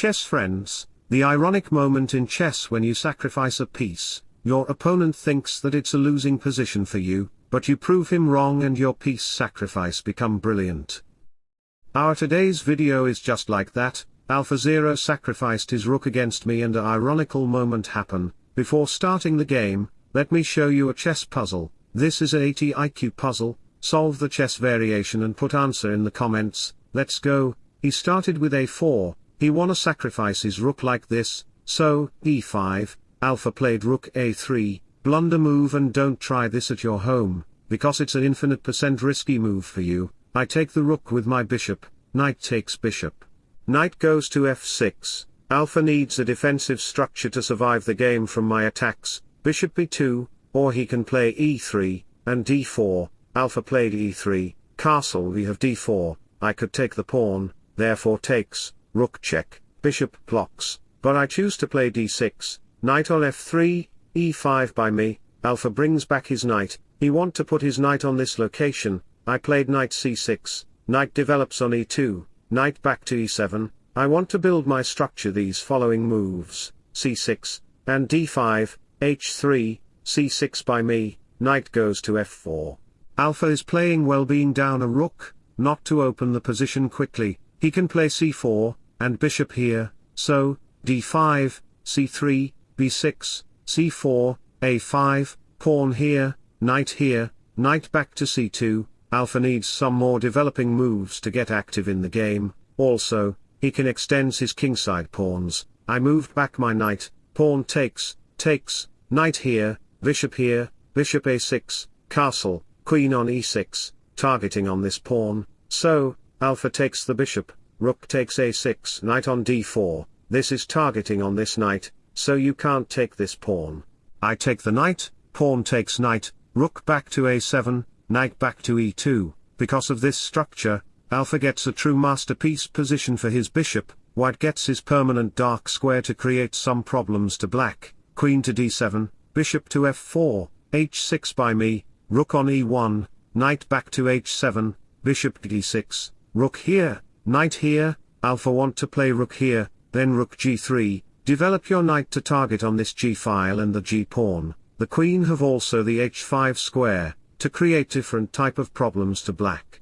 Chess friends, the ironic moment in chess when you sacrifice a piece, your opponent thinks that it's a losing position for you, but you prove him wrong and your piece sacrifice become brilliant. Our today's video is just like that, AlphaZero sacrificed his rook against me and a ironical moment happen, before starting the game, let me show you a chess puzzle, this is a 80 IQ puzzle, solve the chess variation and put answer in the comments, let's go, he started with a4, he wanna sacrifice his rook like this, so, e5, alpha played rook a3, blunder move and don't try this at your home, because it's an infinite percent risky move for you, I take the rook with my bishop, knight takes bishop. Knight goes to f6, alpha needs a defensive structure to survive the game from my attacks, bishop b2, or he can play e3, and d4, alpha played e3, castle we have d4, I could take the pawn, therefore takes, rook check, bishop blocks, but I choose to play d6, knight on f3, e5 by me, alpha brings back his knight, he want to put his knight on this location, I played knight c6, knight develops on e2, knight back to e7, I want to build my structure these following moves, c6, and d5, h3, c6 by me, knight goes to f4. Alpha is playing well being down a rook, not to open the position quickly, he can play c4, and bishop here, so, d5, c3, b6, c4, a5, pawn here, knight here, knight back to c2, Alpha needs some more developing moves to get active in the game, also, he can extend his kingside pawns, I moved back my knight, pawn takes, takes, knight here, bishop here, bishop a6, castle, queen on e6, targeting on this pawn, so, alpha takes the bishop, rook takes a6, knight on d4, this is targeting on this knight, so you can't take this pawn. I take the knight, pawn takes knight, rook back to a7, knight back to e2, because of this structure, alpha gets a true masterpiece position for his bishop, white gets his permanent dark square to create some problems to black, queen to d7, bishop to f4, h6 by me, rook on e1, knight back to h7, bishop d6, rook here, knight here, alpha want to play rook here, then rook g3, develop your knight to target on this g-file and the g-pawn, the queen have also the h5 square, to create different type of problems to black.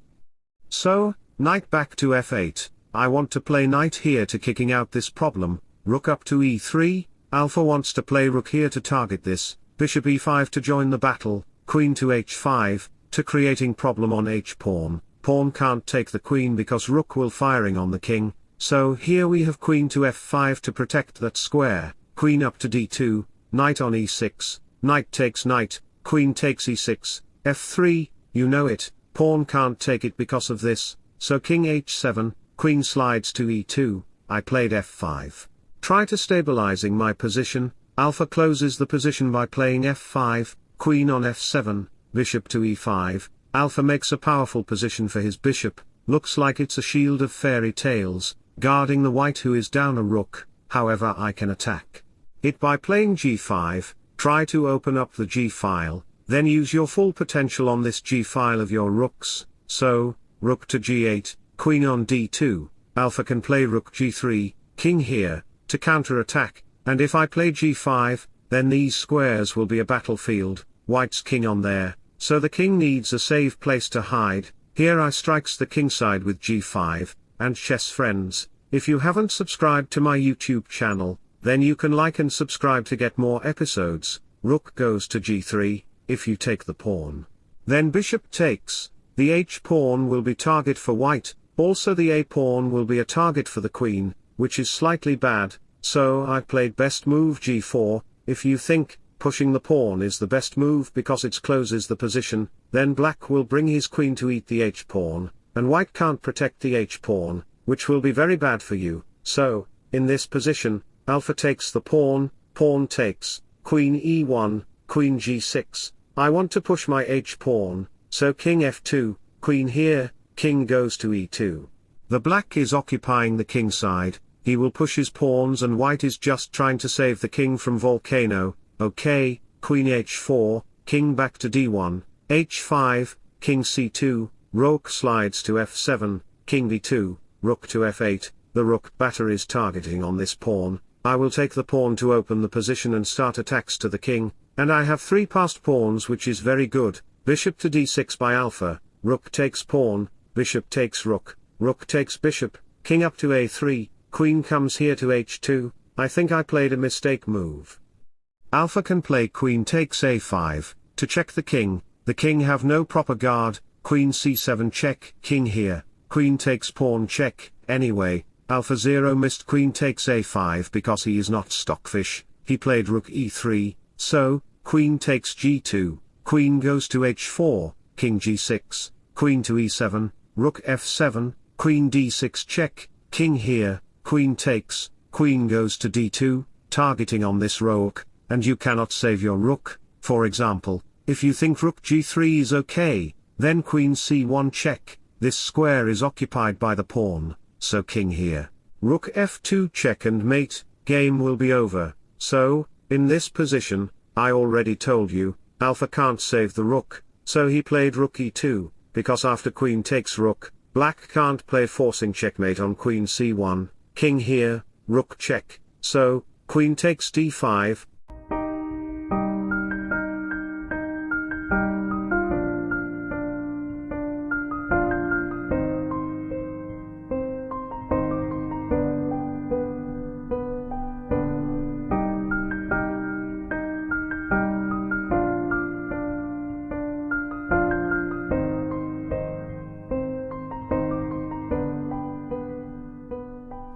So, knight back to f8, I want to play knight here to kicking out this problem, rook up to e3, alpha wants to play rook here to target this, bishop e5 to join the battle, queen to h5, to creating problem on h-pawn, pawn can't take the queen because rook will firing on the king, so here we have queen to f5 to protect that square, queen up to d2, knight on e6, knight takes knight, queen takes e6, f3, you know it, pawn can't take it because of this, so king h7, queen slides to e2, I played f5. Try to stabilizing my position, alpha closes the position by playing f5, queen on f7, bishop to e5, alpha makes a powerful position for his bishop, looks like it's a shield of fairy tales, guarding the white who is down a rook, however I can attack it by playing g5, try to open up the g-file, then use your full potential on this g-file of your rooks, so, rook to g8, queen on d2, alpha can play rook g3, king here, to counter-attack, and if I play g5, then these squares will be a battlefield, white's king on there, so the king needs a safe place to hide, here I strikes the king side with g5, and chess friends, if you haven't subscribed to my YouTube channel, then you can like and subscribe to get more episodes, rook goes to g3, if you take the pawn. Then bishop takes, the h-pawn will be target for white, also the a-pawn will be a target for the queen, which is slightly bad, so I played best move g4, if you think, pushing the pawn is the best move because it closes the position, then black will bring his queen to eat the h-pawn, and white can't protect the h-pawn, which will be very bad for you, so, in this position, alpha takes the pawn, pawn takes, queen e1, queen g6, I want to push my h-pawn, so king f2, queen here, king goes to e2. The black is occupying the king side, he will push his pawns and white is just trying to save the king from volcano, okay, queen h4, king back to d1, h5, king c2, rook slides to f7, king d2, rook to f8, the rook batter is targeting on this pawn, I will take the pawn to open the position and start attacks to the king, and I have three passed pawns which is very good, bishop to d6 by alpha, rook takes pawn, bishop takes rook, rook takes bishop, king up to a3, queen comes here to h2, I think I played a mistake move. Alpha can play queen takes a5, to check the king, the king have no proper guard, queen c7 check, king here, queen takes pawn check, anyway, AlphaZero missed queen takes a5 because he is not stockfish, he played rook e3, so, queen takes g2, queen goes to h4, king g6, queen to e7, rook f7, queen d6 check, king here, queen takes, queen goes to d2, targeting on this rook, and you cannot save your rook, for example, if you think rook g3 is okay, then queen c1 check, this square is occupied by the pawn, so king here. Rook f2 check and mate, game will be over, so, in this position, I already told you, alpha can't save the rook, so he played rook e2, because after queen takes rook, black can't play forcing checkmate on queen c1, king here, rook check, so, queen takes d5,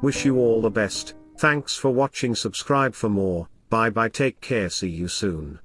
Wish you all the best, thanks for watching. Subscribe for more, bye bye. Take care. See you soon.